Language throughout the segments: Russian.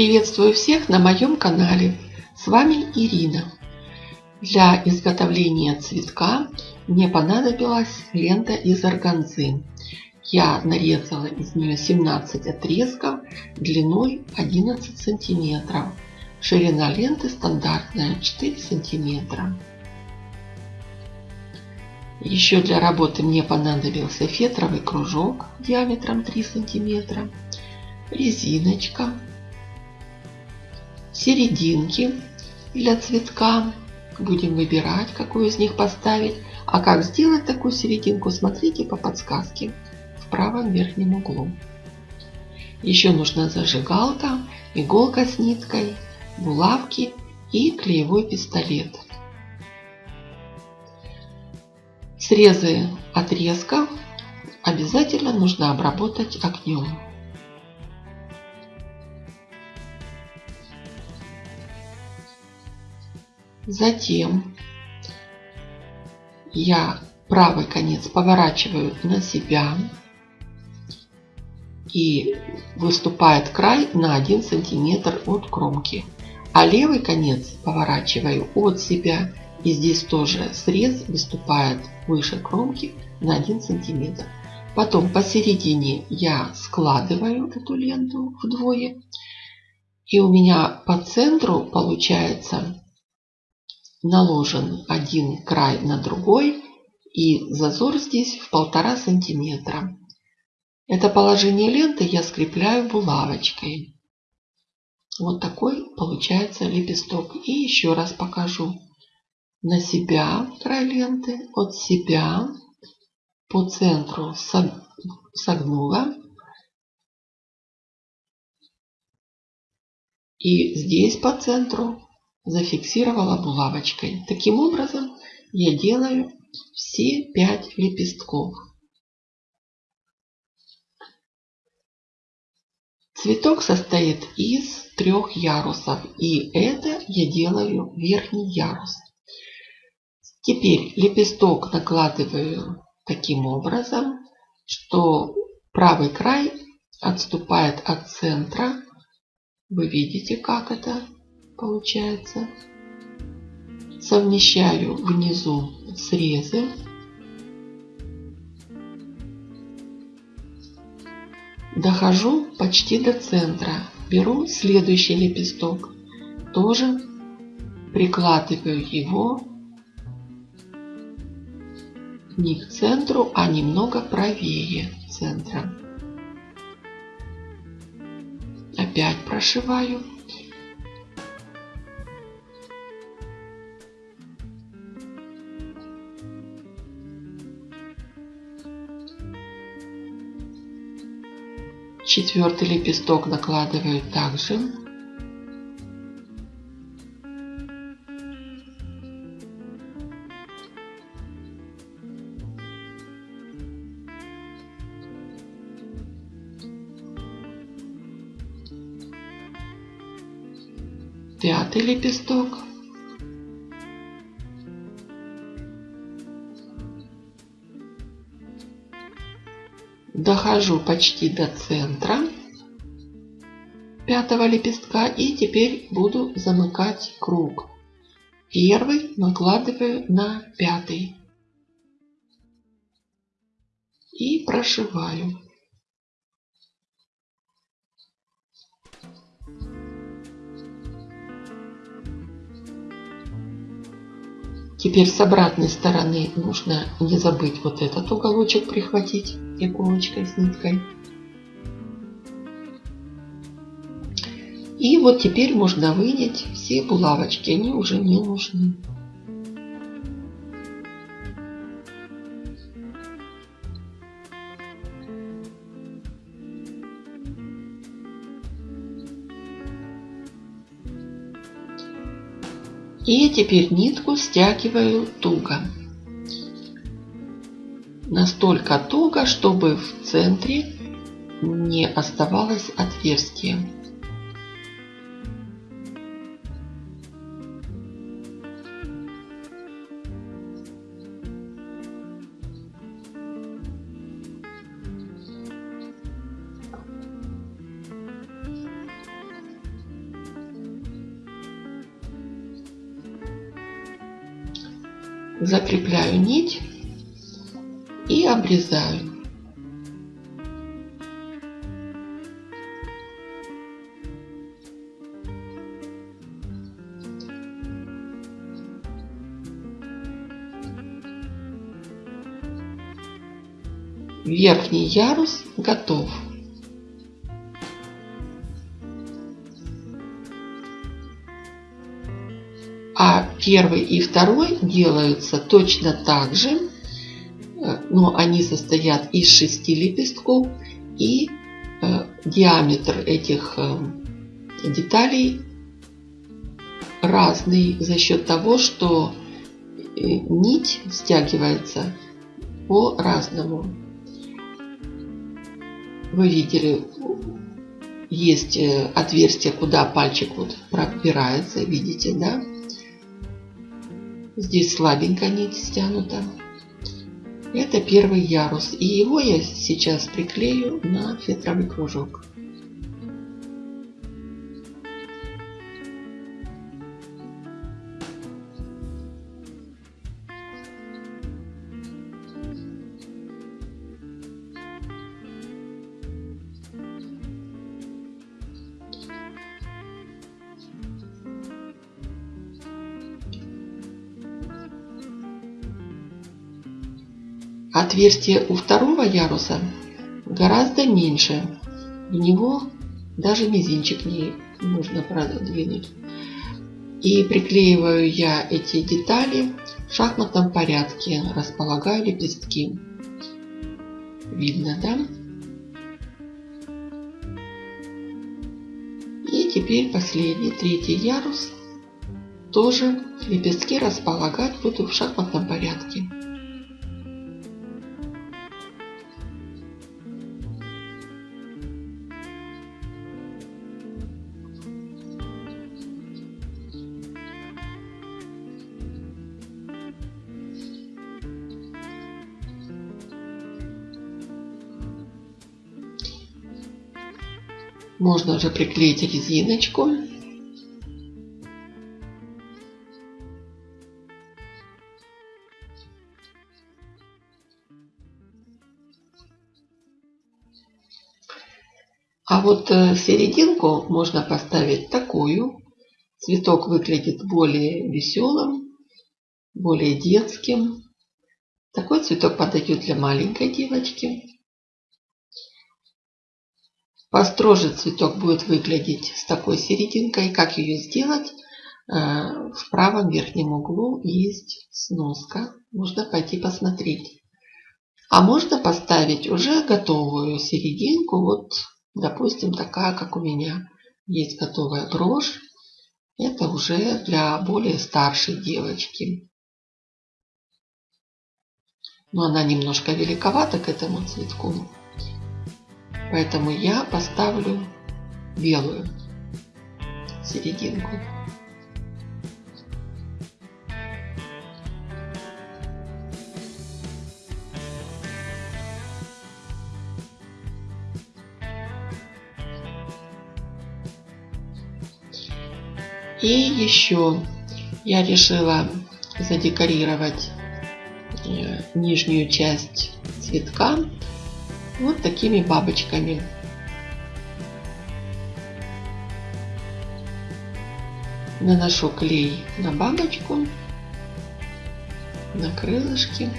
Приветствую всех на моем канале. С вами Ирина. Для изготовления цветка мне понадобилась лента из органзы. Я нарезала из нее 17 отрезков длиной 11 сантиметров. Ширина ленты стандартная 4 сантиметра. Еще для работы мне понадобился фетровый кружок диаметром 3 сантиметра, резиночка, серединки для цветка. Будем выбирать, какую из них поставить. А как сделать такую серединку, смотрите по подсказке в правом верхнем углу. Еще нужна зажигалка, иголка с ниткой, булавки и клеевой пистолет. Срезы отрезков обязательно нужно обработать огнем. Затем я правый конец поворачиваю на себя и выступает край на 1 сантиметр от кромки. А левый конец поворачиваю от себя и здесь тоже срез выступает выше кромки на 1 сантиметр. Потом посередине я складываю эту ленту вдвое. И у меня по центру получается наложен один край на другой и зазор здесь в полтора сантиметра. Это положение ленты я скрепляю булавочкой. Вот такой получается лепесток. И еще раз покажу. На себя край ленты, от себя по центру согнула. И здесь по центру зафиксировала булавочкой. Таким образом я делаю все пять лепестков. Цветок состоит из трех ярусов. И это я делаю верхний ярус. Теперь лепесток накладываю таким образом, что правый край отступает от центра. Вы видите, как это получается. Совмещаю внизу срезы. Дохожу почти до центра. Беру следующий лепесток. Тоже прикладываю его не к центру, а немного правее центра. Опять прошиваю. Четвертый лепесток накладываю также. Пятый лепесток. Дохожу почти до центра пятого лепестка и теперь буду замыкать круг. Первый накладываю на пятый и прошиваю. Теперь с обратной стороны нужно не забыть вот этот уголочек прихватить иголочкой с ниткой. И вот теперь можно вынять все булавочки, они уже не нужны. И теперь нитку стягиваю туго. Настолько туго, чтобы в центре не оставалось отверстия. Закрепляю нить и обрезаю. Верхний ярус готов. Первый и второй делаются точно так же, э, но они состоят из шести лепестков и э, диаметр этих э, деталей разный за счет того, что нить стягивается по-разному. Вы видели, есть отверстие, куда пальчик вот пробирается, видите, да? Здесь слабенько нить стянута. Это первый ярус. И его я сейчас приклею на фетровый кружок. Отверстие у второго яруса гораздо меньше. В него даже мизинчик не нужно продвинуть. И приклеиваю я эти детали в шахматном порядке. Располагаю лепестки. Видно, да? И теперь последний, третий ярус. Тоже лепестки располагать буду в шахматном порядке. Можно уже приклеить резиночку. А вот э, серединку можно поставить такую. Цветок выглядит более веселым, более детским. Такой цветок подойдет для маленькой девочки. Построже цветок будет выглядеть с такой серединкой. Как ее сделать? Э, в правом верхнем углу есть сноска. Можно пойти посмотреть. А можно поставить уже готовую серединку. Вот, допустим, такая, как у меня. Есть готовая брошь. Это уже для более старшей девочки. Но она немножко великовата к этому цветку. Поэтому я поставлю белую серединку. И еще я решила задекорировать э, нижнюю часть цветка вот такими бабочками. Наношу клей на бабочку, на крылышки.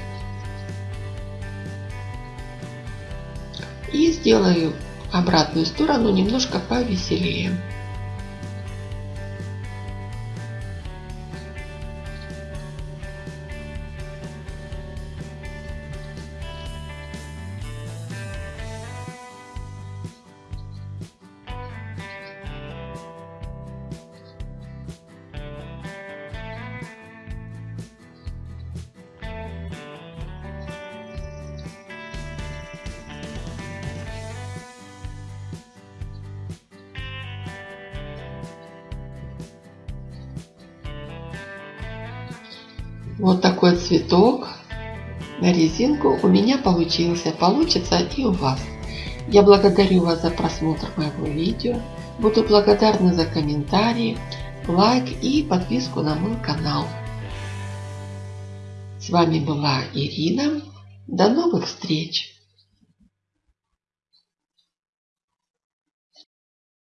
И сделаю обратную сторону немножко повеселее. Вот такой цветок на резинку у меня получился. Получится и у вас. Я благодарю вас за просмотр моего видео. Буду благодарна за комментарии, лайк и подписку на мой канал. С вами была Ирина. До новых встреч!